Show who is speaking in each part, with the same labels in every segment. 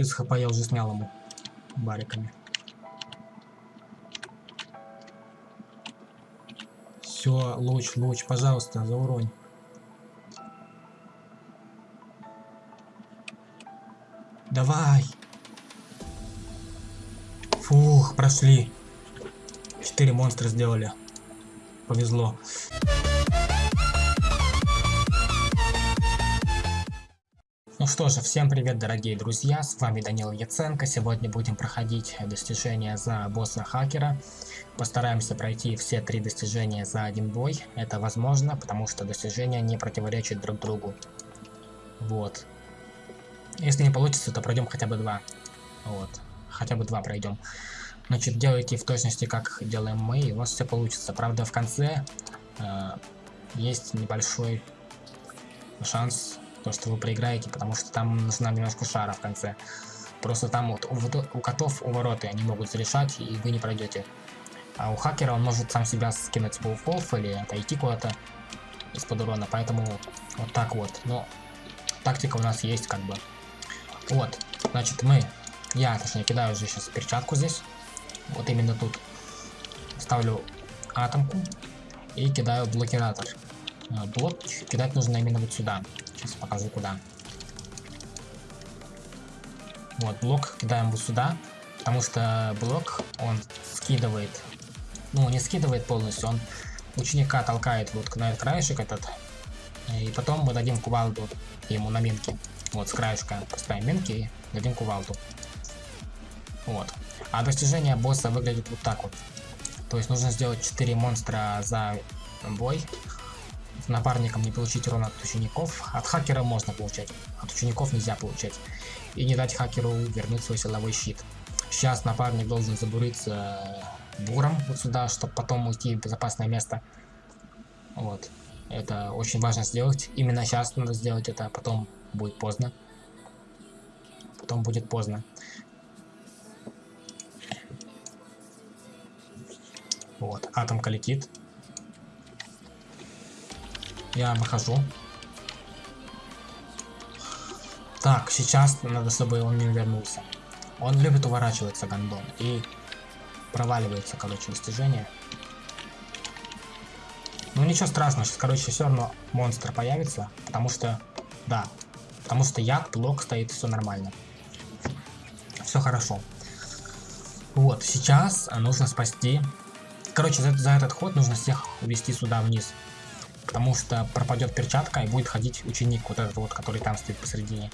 Speaker 1: 30 хп я уже снял ему бариками. Все, луч, луч, пожалуйста, зауронь. Давай. Фух, прошли. Четыре монстра сделали. Повезло. Что же, всем привет, дорогие друзья, с вами Данил Яценко. Сегодня будем проходить достижения за босса хакера. Постараемся пройти все три достижения за один бой. Это возможно, потому что достижения не противоречат друг другу. Вот. Если не получится, то пройдем хотя бы два. Вот. Хотя бы два пройдем. Значит, делайте в точности, как делаем мы, и у вас все получится. Правда, в конце э, есть небольшой шанс, то, что вы проиграете, потому что там нужна немножко шара в конце. Просто там вот у, у котов у вороты они могут зарешать, и вы не пройдете. А у хакера он может сам себя скинуть с пауков или отойти куда-то из-под урона, поэтому вот так вот. Но тактика у нас есть как бы. Вот, значит мы, я точнее кидаю уже сейчас перчатку здесь, вот именно тут. Ставлю атомку и кидаю блокиратор. А, блок кидать нужно именно вот сюда. Сейчас покажу куда. Вот, блок кидаем вот сюда, потому что блок, он скидывает ну, не скидывает полностью, он ученика толкает вот на этот краешек этот, и потом мы дадим кувалду ему на минки. Вот, с краешка поставим минки и дадим кувалду. Вот. А достижение босса выглядит вот так вот. То есть нужно сделать 4 монстра за бой. Напарником не получить урон от учеников. От хакера можно получать, от учеников нельзя получать. И не дать хакеру вернуть свой силовой щит. Сейчас напарник должен забуриться буром вот сюда, чтобы потом уйти в безопасное место. Вот. Это очень важно сделать. Именно сейчас надо сделать это, а потом будет поздно. Потом будет поздно. Вот, атомка летит. Я выхожу. Так, сейчас надо, чтобы он не вернулся. Он любит уворачиваться, гандон. И проваливается, короче, достижение. Ну ничего страшного, сейчас, короче, все равно монстр появится, потому что, да, потому что яд, блок стоит, все нормально. Все хорошо. Вот, сейчас нужно спасти... Короче, за, за этот ход нужно всех увести сюда вниз. Потому что пропадет перчатка и будет ходить ученик, вот этот вот, который там стоит посередине.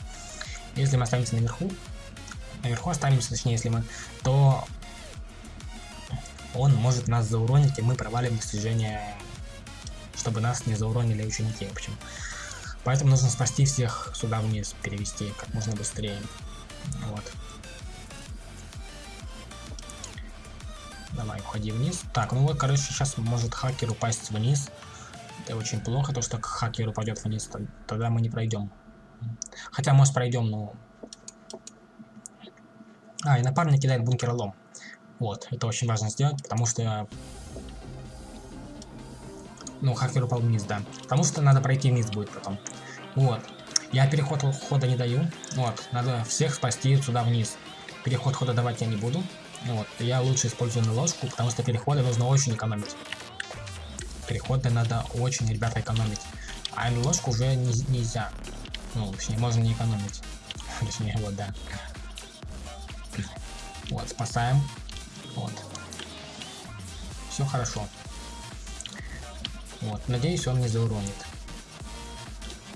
Speaker 1: Если мы останемся наверху, наверху останемся, точнее, если мы, то он может нас зауронить, и мы провалим достижение, чтобы нас не зауронили ученики, в общем. Поэтому нужно спасти всех сюда вниз, перевести как можно быстрее. Вот. Давай, уходи вниз. Так, ну вот, короче, сейчас может хакер упасть вниз. Это очень плохо, то что хакер упадет вниз, тогда мы не пройдем. Хотя, может, пройдем, но... А, и напарник кидает бункеролом. Вот, это очень важно сделать, потому что... Ну, хакер упал вниз, да. Потому что надо пройти вниз будет потом. Вот. Я переход хода не даю. Вот, надо всех спасти сюда вниз. Переход хода давать я не буду. Вот, я лучше использую на ложку, потому что переходы нужно очень экономить. Переходы надо очень, ребята, экономить. А на ложку уже не, нельзя. Ну, точнее, можно не экономить. Точнее, вот, да. Вот, спасаем. Вот. Все хорошо. Вот, надеюсь, он не зауронит.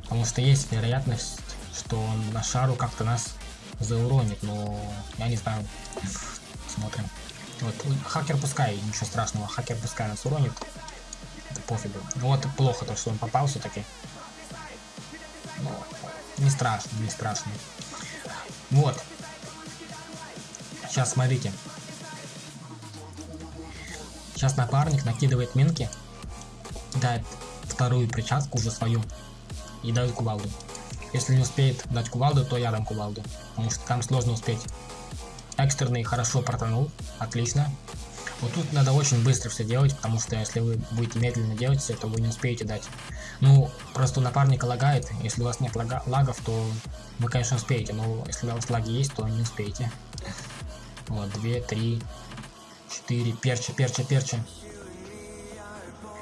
Speaker 1: Потому что есть вероятность, что он на шару как-то нас зауронит, но я не знаю. Смотрим. Вот, хакер пускай, ничего страшного, хакер пускай нас уронит. Это пофигу. Вот плохо то, что он попал все-таки. Не страшно, не страшно. Вот. Сейчас смотрите. Сейчас напарник накидывает минки, дает вторую причастку уже свою и дает кувалду. Если не успеет дать кувалду, то я дам кувалду, потому что там сложно успеть. Экстренный хорошо протонул, отлично. Вот тут надо очень быстро все делать, потому что если вы будете медленно делать все, то вы не успеете дать Ну, просто у напарника лагает. Если у вас нет лага лагов, то вы, конечно, успеете. Но если у вас лаги есть, то не успеете. Вот, две, три, четыре. Перча, перча, перча.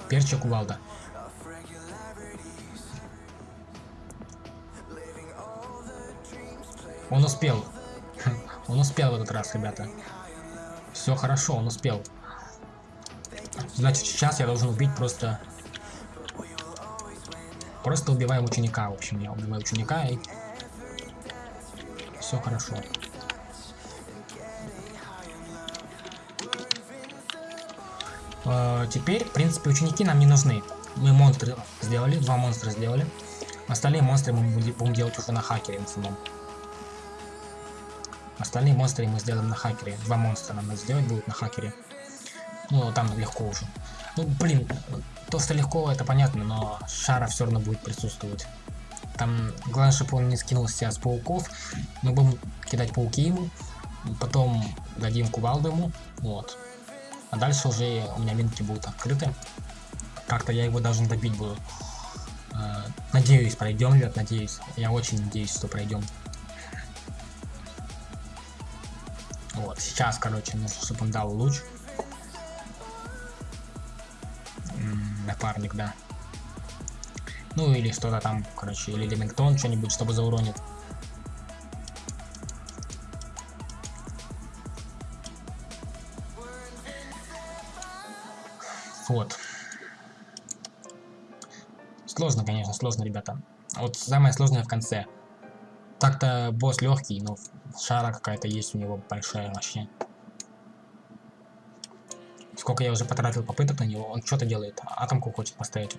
Speaker 1: Перча кувалда. Он успел. Он успел в этот раз, ребята. Все хорошо, он успел. Значит, сейчас я должен убить просто... Просто убиваем ученика, в общем. Я убиваю ученика и... Все хорошо. Э, теперь, в принципе, ученики нам не нужны. Мы монстры сделали, два монстра сделали. Остальные монстры мы будем делать уже на хакере в основном. Остальные монстры мы сделаем на хакере. Два монстра нам надо сделать будут на хакере. Ну, там легко уже. Ну, блин, то, что легко, это понятно, но шара все равно будет присутствовать. Там, главное, чтобы он не скинул себя с пауков. Мы будем кидать пауки ему. Потом дадим кувалду ему. Вот. А дальше уже у меня минки будут открыты. Как-то я его должен добить буду. Э, надеюсь, пройдем, ребят, надеюсь. Я очень надеюсь, что пройдем. Вот, сейчас, короче, нужно, чтобы он дал луч. напарник, да. Ну или что-то там, короче, или Ремингтон что-нибудь, чтобы зауронит. Вот. Сложно, конечно, сложно, ребята. Вот самое сложное в конце. Так-то босс легкий, но шара какая-то есть у него большая вообще. Сколько я уже потратил попыток на него, он что-то делает. Атомку хочет поставить.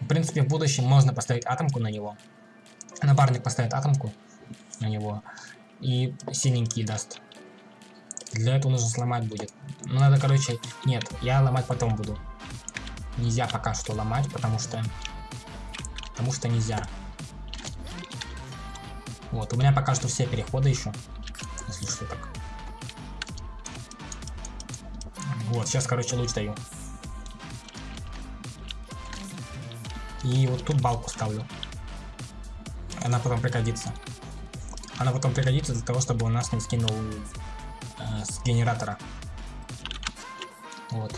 Speaker 1: В принципе, в будущем можно поставить атомку на него. Напарник поставит атомку на него. И синенький даст. Для этого нужно сломать будет. Ну, надо, короче... Нет, я ломать потом буду. Нельзя пока что ломать, потому что... Потому что нельзя. Вот, у меня пока что все переходы еще. Если что так. Вот, сейчас, короче, луч даю. И вот тут балку ставлю. Она потом пригодится. Она потом пригодится для того, чтобы у нас не скинул э, с генератора. Вот.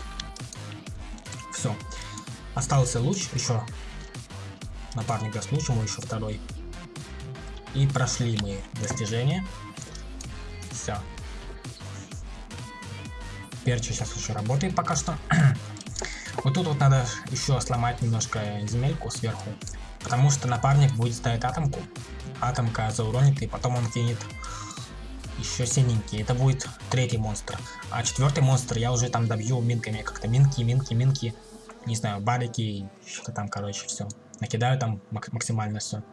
Speaker 1: Все. Остался луч еще. Напарник даст луч, ему еще второй. И прошли мы достижение. Все. Перчи сейчас еще работает пока что. вот тут вот надо еще сломать немножко земельку сверху. Потому что напарник будет ставить атомку. Атомка зауронит, и потом он кинет еще синенький. Это будет третий монстр. А четвертый монстр я уже там добью минками. Как-то минки, минки, минки. Не знаю, барики, что-то там, короче, все. Накидаю там максимально все.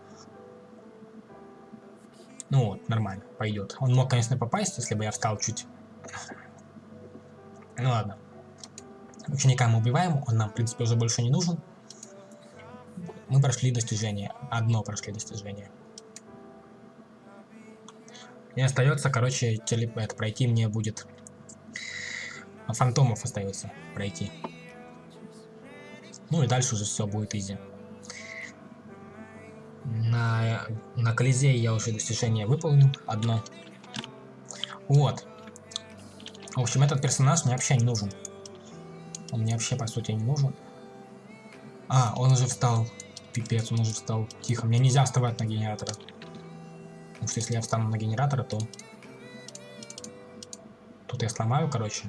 Speaker 1: Ну вот, нормально, пойдет. Он мог, конечно, попасть, если бы я встал чуть. Ну ладно. Ученика мы убиваем, он нам, в принципе, уже больше не нужен. Мы прошли достижение. Одно прошли достижение. И остается, короче, телеп... это пройти мне будет. Фантомов остается пройти. Ну и дальше уже все будет изи. На, на Колизее я уже достижение выполнил, одно. Вот. В общем, этот персонаж мне вообще не нужен. Он мне вообще, по сути, не нужен. А, он уже встал. Пипец, он уже встал. Тихо, мне нельзя вставать на генератора. Потому что если я встану на генератора, то... Тут я сломаю, короче.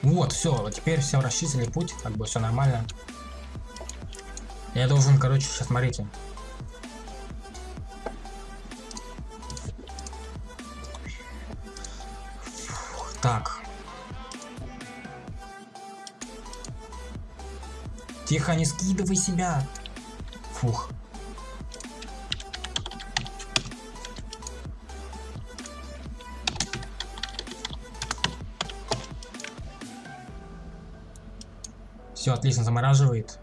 Speaker 1: Вот, все, вот теперь все расчистили путь, как бы все нормально. Я должен, короче, сейчас смотрите. Так. Тихо, не скидывай себя. Фух. Все, отлично, замораживает.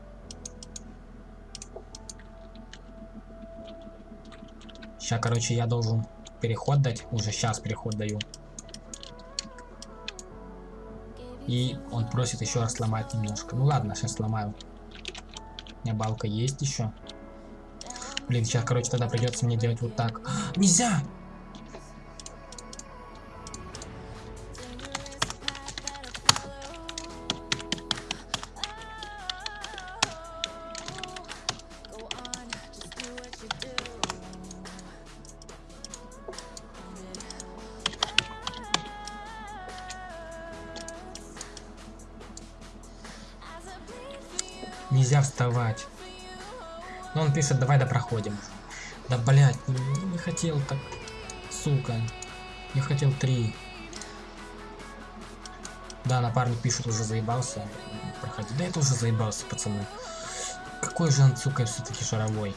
Speaker 1: Сейчас, короче, я должен переход дать. Уже сейчас переход даю. И он просит еще раз сломать немножко. Ну ладно, сейчас сломаю. У меня балка есть еще. Блин, сейчас, короче, тогда придется мне делать вот так. Нельзя! Нельзя вставать. Но он пишет, давай да проходим. Да блять, не, не хотел так. Сука. Я хотел три. Да, напарник пишет, уже заебался. Проходи. Да это уже заебался, пацаны. Какой же он, сука, все-таки шаровой.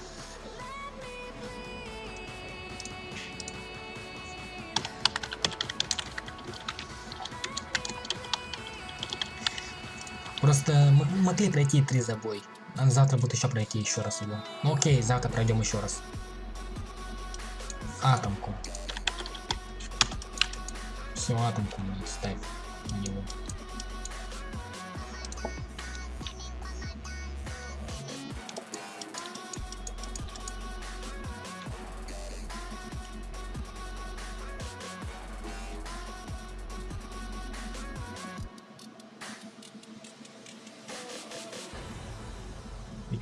Speaker 1: Просто могли пройти три забой. Завтра будет еще пройти еще раз его. Ну окей, завтра пройдем еще раз. Атомку. Все, атомку ставь на него.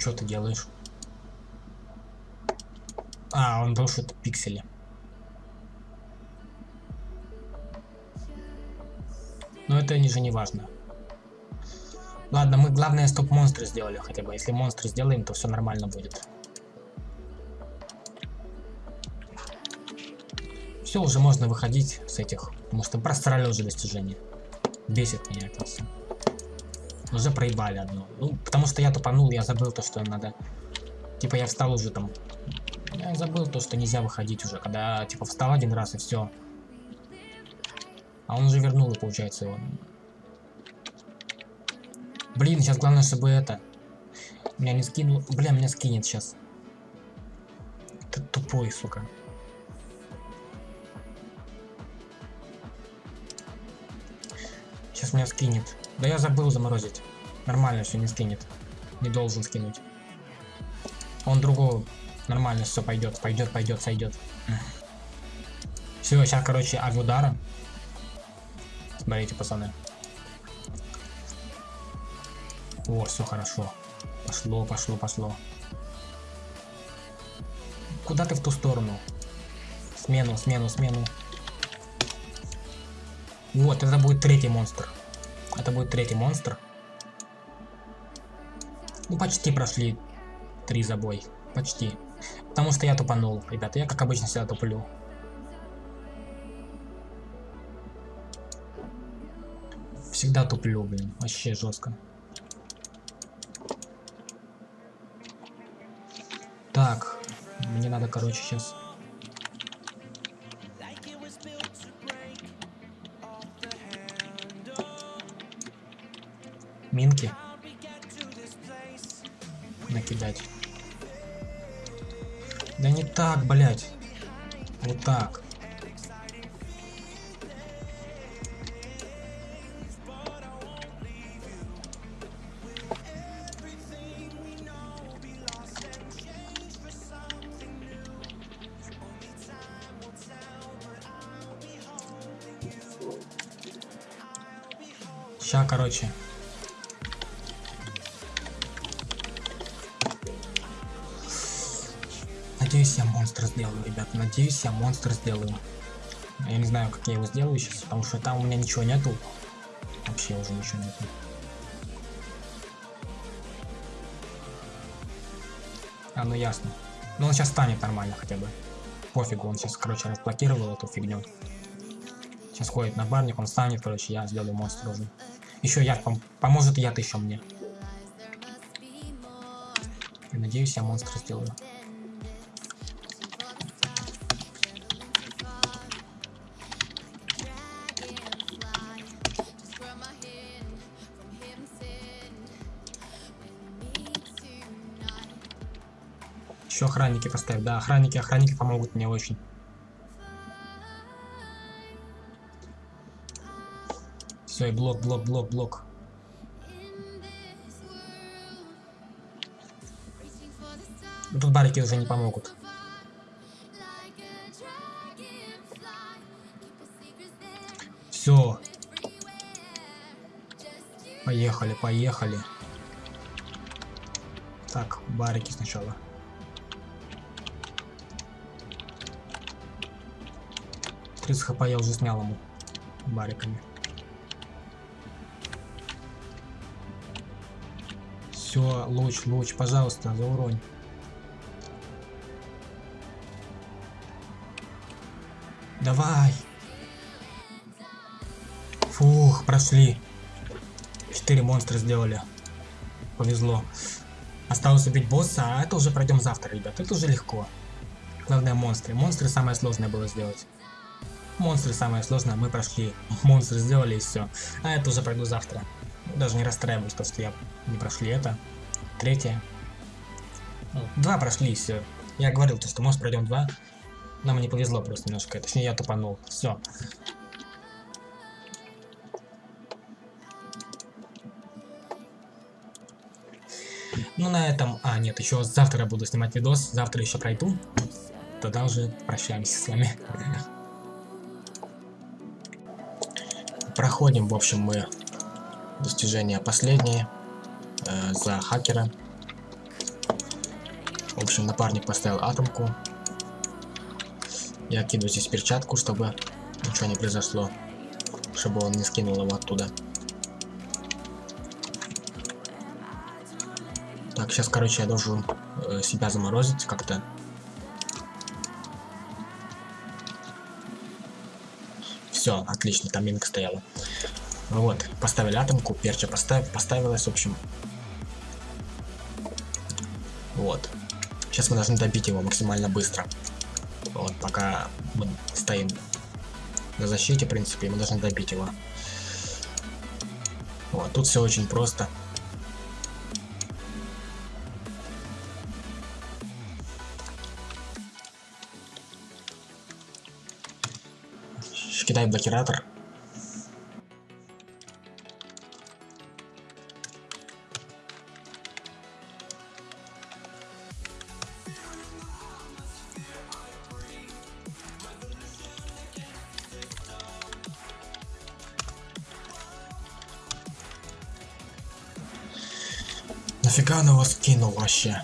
Speaker 1: Что ты делаешь? А, он это пиксели. Но это же не важно. Ладно, мы главное, стоп монстры сделали хотя бы. Если монстры сделаем, то все нормально будет. Все, уже можно выходить с этих, потому что просрали уже достижения. Бесит меня это все. Уже проебали одно. Ну, потому что я тупанул, я забыл то, что надо... Типа я встал уже там... Я забыл то, что нельзя выходить уже, когда, типа, встал один раз и все. А он уже вернул, получается, его. Блин, сейчас главное, чтобы это... Меня не скинул... Бля, меня скинет сейчас. Ты тупой, сука. Сейчас меня скинет. Да я забыл заморозить. Нормально все не скинет. Не должен скинуть. Он другого. Нормально все пойдет, пойдет, пойдет, сойдет. Все, сейчас, короче, авиудара. Смотрите, пацаны. О, все хорошо. Пошло, пошло, пошло. Куда ты в ту сторону? Смену, смену, смену. Вот, это будет третий монстр. Это будет третий монстр. Ну, почти прошли три забой. Почти. Потому что я тупанул, ребята. Я, как обычно, всегда туплю. Всегда туплю, блин. Вообще жестко. Так. Мне надо, короче, сейчас... Минки. Накидать. Да не так, блядь. Вот так. Ща, короче. Надеюсь, я монстр сделаю, ребят. Надеюсь, я монстр сделаю. Я не знаю, как я его сделаю сейчас, потому что там у меня ничего нету. Вообще уже ничего нету. А, ну ясно. Ну он сейчас станет нормально хотя бы. Пофигу, он сейчас, короче, разблокировал эту фигню. Сейчас ходит на барник, он станет, короче, я сделаю монстр уже. Еще яд пом поможет яд еще мне. И надеюсь, я монстр сделаю. Еще охранники поставь. Да, охранники, охранники помогут мне очень. Все, и блок, блок, блок, блок. тут барики уже не помогут. Все. Поехали, поехали. Так, барики сначала. Тридцать хп я уже снял ему бариками. Все, луч, луч, пожалуйста, за уронь. Давай. Фух, прошли. Четыре монстра сделали. Повезло. Осталось убить босса, а это уже пройдем завтра, ребят. Это уже легко. Главное монстры. Монстры самое сложное было сделать. Монстры самое сложное, мы прошли. Монстры сделали и все. А это уже пройду завтра. Даже не расстраиваюсь, то что я не прошли это. Третье. Два прошли, все. Я говорил, то, что может пройдем два. Нам не повезло просто немножко. Точнее, я тупанул. Все. Ну, на этом... А, нет, еще завтра буду снимать видос. Завтра еще пройду. Тогда уже прощаемся с вами. Проходим, в общем, мы достижения последние э, за хакера. В общем, напарник поставил атомку. Я кину здесь перчатку, чтобы ничего не произошло. Чтобы он не скинул его оттуда. Так, сейчас, короче, я должен э, себя заморозить как-то. Все, отлично, там минка стояла. Вот, поставили атомку, перча постав, поставилась, в общем. Вот. Сейчас мы должны добить его максимально быстро. Вот, пока мы стоим на защите, в принципе, мы должны добить его. Вот, тут все очень просто. Кидай блокиратор. Нафига он его скинул вообще?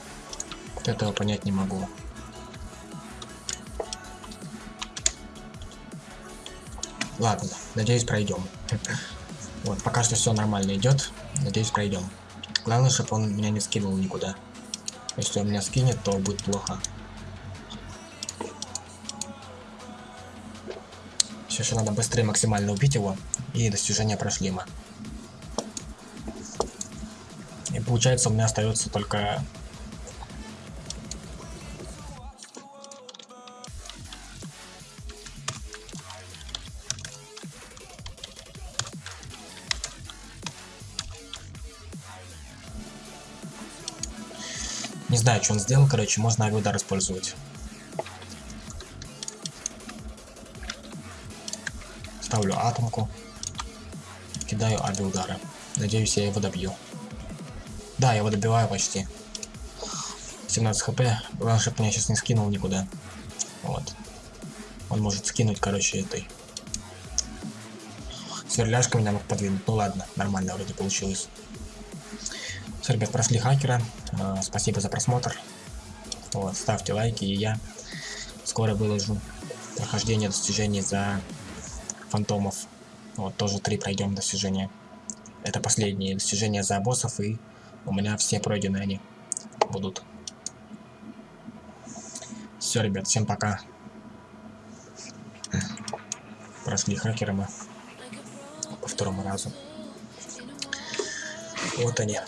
Speaker 1: Вот этого понять не могу. Ладно, надеюсь пройдем. Вот, пока что все нормально идет. Надеюсь пройдем. Главное, чтобы он меня не скинул никуда. Если он меня скинет, то будет плохо. Сейчас надо быстрее максимально убить его. И достижения прошли мы. И получается у меня остается только Не знаю, что он сделал, короче, можно авиудар использовать. Ставлю атомку. Кидаю авиаудары. Надеюсь, я его добью. Да, я его добиваю почти. 17 хп. Главное, чтобы меня сейчас не скинул никуда. Вот. Он может скинуть, короче, этой. Сверляшка меня мог подвинуть. Ну ладно, нормально вроде получилось. Все, ребят, прошли хакера. Спасибо за просмотр. Вот, ставьте лайки, и я скоро выложу прохождение достижений за фантомов. Вот, тоже три пройдем достижения. Это последние достижения за боссов, и у меня все пройдены они будут. Все, ребят, всем пока. Прошли хакеры мы по второму разу. Вот они.